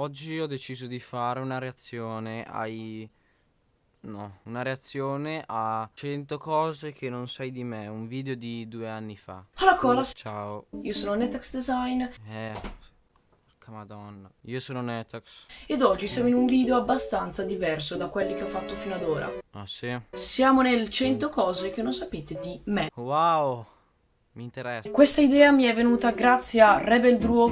Oggi ho deciso di fare una reazione ai... No, una reazione a 100 cose che non sai di me, un video di due anni fa. Alla cola, Ciao. io sono Netax Design Eh, porca madonna. Io sono Netax. ed oggi siamo in un video abbastanza diverso da quelli che ho fatto fino ad ora. Ah sì? Siamo nel 100 cose che non sapete di me. Wow, mi interessa. Questa idea mi è venuta grazie a Rebel Druo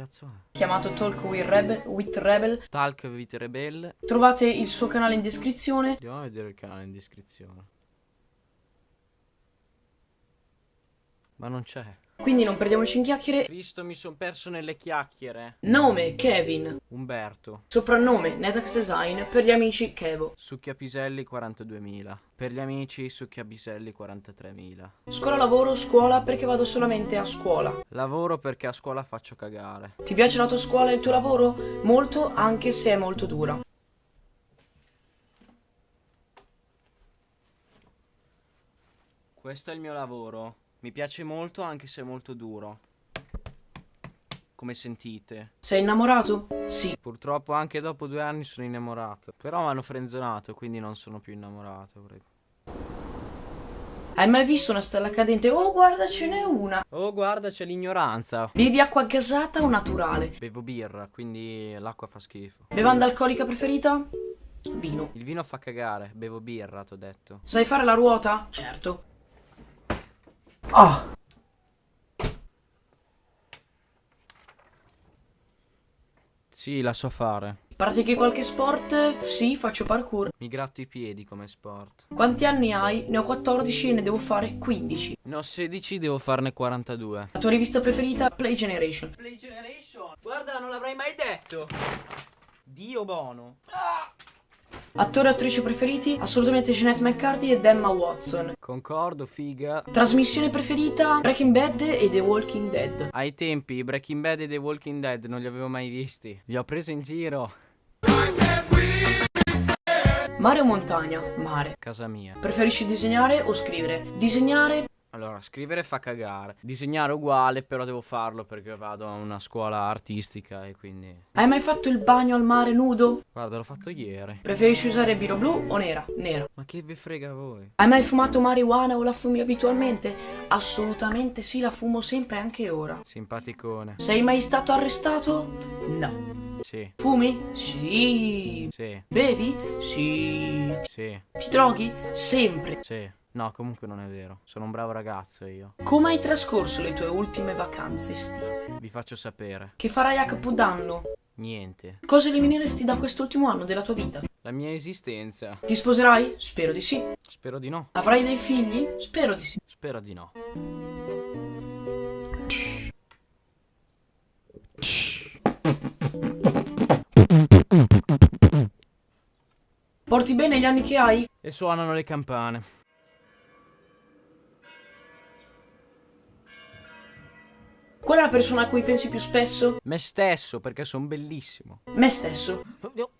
cazzo è? chiamato Talk with Rebel, with Rebel. Talk with Rebel. Trovate il suo canale in descrizione. Andiamo a vedere il canale in descrizione. Ma non c'è. Quindi non perdiamoci in chiacchiere. Cristo, mi son perso nelle chiacchiere. Nome Kevin. Umberto. Soprannome Netax Design. Per gli amici Kevo. Succhiapiselli 42.000. Per gli amici Succhiapiselli 43.000. Scuola lavoro, scuola perché vado solamente a scuola. Lavoro perché a scuola faccio cagare. Ti piace la tua scuola e il tuo lavoro? Molto, anche se è molto dura. Questo è il mio lavoro. Mi piace molto anche se è molto duro. Come sentite. Sei innamorato? Sì. Purtroppo anche dopo due anni sono innamorato. Però mi hanno frenzonato, quindi non sono più innamorato. Hai mai visto una stella cadente? Oh, guarda, ce n'è una. Oh, guarda, c'è l'ignoranza. Bevi acqua gasata o naturale? Bevo birra, quindi l'acqua fa schifo. Bevanda alcolica preferita? Vino. Il vino fa cagare, bevo birra, t'ho detto. Sai fare la ruota? Certo. Ah! Sì, la so fare. Pratichi qualche sport? Sì, faccio parkour. Mi gratto i piedi come sport. Quanti anni hai? Ne ho 14 e ne devo fare 15. Ne ho 16, devo farne 42. La tua rivista preferita? Play Generation. Play Generation? Guarda, non l'avrei mai detto. Dio bono. Attore e attrice preferiti? Assolutamente Jeanette McCarthy ed Emma Watson. Concordo, figa. Trasmissione preferita? Breaking Bad e The Walking Dead. Ai tempi, Breaking Bad e The Walking Dead non li avevo mai visti. Li ho presi in giro. Mare o montagna? Mare. Casa mia. Preferisci disegnare o scrivere? Disegnare? Allora, scrivere fa cagare. Disegnare uguale, però devo farlo perché vado a una scuola artistica e quindi... Hai mai fatto il bagno al mare nudo? Guarda, l'ho fatto ieri. Preferisci usare biro blu o nera? Nera. Ma che vi frega a voi? Hai mai fumato marijuana o la fumi abitualmente? Assolutamente sì, la fumo sempre anche ora. Simpaticone. Sei mai stato arrestato? No. Sì, Fumi? Sì. sì, Bevi? Sì. sì, Ti droghi? Sempre. sì. No, comunque non è vero. Sono un bravo ragazzo io. Come hai trascorso le tue ultime vacanze estive? Vi faccio sapere. Che farai a Capodanno? Niente. Cosa elimineresti da quest'ultimo anno della tua vita? La mia esistenza. Ti sposerai? Spero di sì. Spero di no. Avrai dei figli? Spero di sì. Spero di no. Porti bene gli anni che hai? E suonano le campane. Qual è la persona a cui pensi più spesso? Me stesso, perché sono bellissimo. Me stesso. Oddio.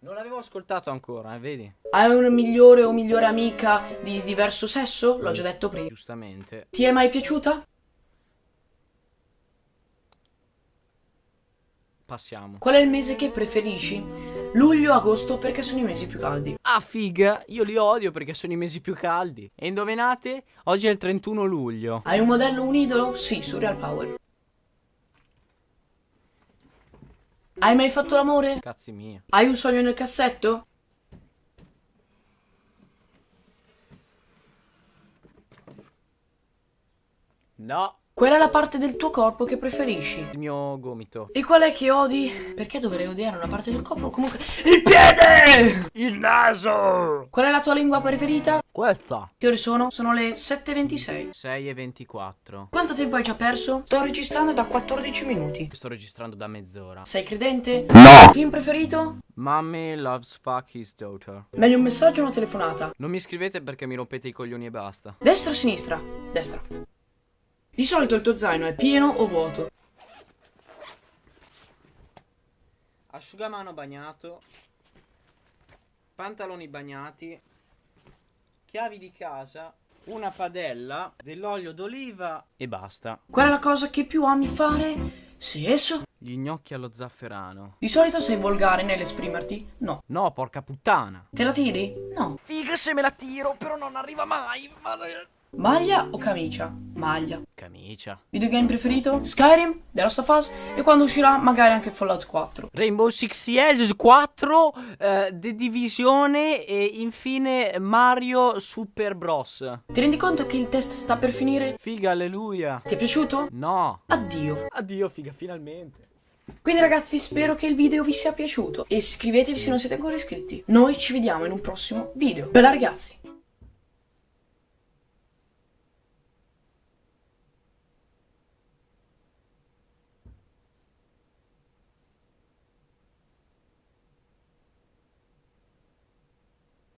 Non l'avevo ascoltato ancora, eh, vedi? Hai una migliore o migliore amica di diverso sesso? L'ho già detto prima. Giustamente. Ti è mai piaciuta? Passiamo. Qual è il mese che preferisci? Luglio, agosto perché sono i mesi più caldi. Ah, figa, io li odio perché sono i mesi più caldi. E indovinate? Oggi è il 31 luglio. Hai un modello, un idolo? Sì, Surreal Power. Hai mai fatto l'amore? Cazzi mia. Hai un sogno nel cassetto? No, Qual è la parte del tuo corpo che preferisci? il mio gomito. E qual è che odi? Perché dovrei odiare una parte del corpo? Comunque, il piede! Il naso! Qual è la tua lingua preferita? Questa. Che ore sono? Sono le 7.26. 6 e 24. Quanto tempo hai già perso? Sto registrando da 14 minuti. Sto registrando da mezz'ora. Sei credente? No! Film preferito? Mommy loves fuck his daughter. Meglio un messaggio o una telefonata? Non mi scrivete perché mi rompete i coglioni e basta. Destra o sinistra? Destra. Di solito il tuo zaino è pieno o vuoto? Asciugamano bagnato. Pantaloni bagnati. Chiavi di casa. Una padella. Dell'olio d'oliva. E basta. Qual è la cosa che più ami fare? Sesso? Gli gnocchi allo zafferano. Di solito sei volgare nell'esprimerti? No. No, porca puttana. Te la tiri? No. Figa se me la tiro, però non arriva mai. Maglia o camicia? Maglia. Camicia. Videogame preferito? Skyrim, The Last of Us e quando uscirà magari anche Fallout 4. Rainbow Six Siege 4, eh, The Divisione e infine Mario Super Bros. Ti rendi conto che il test sta per finire? Figa, alleluia. Ti è piaciuto? No. Addio. Addio, figa, finalmente. Quindi ragazzi spero che il video vi sia piaciuto e iscrivetevi se non siete ancora iscritti. Noi ci vediamo in un prossimo video. Bella ragazzi!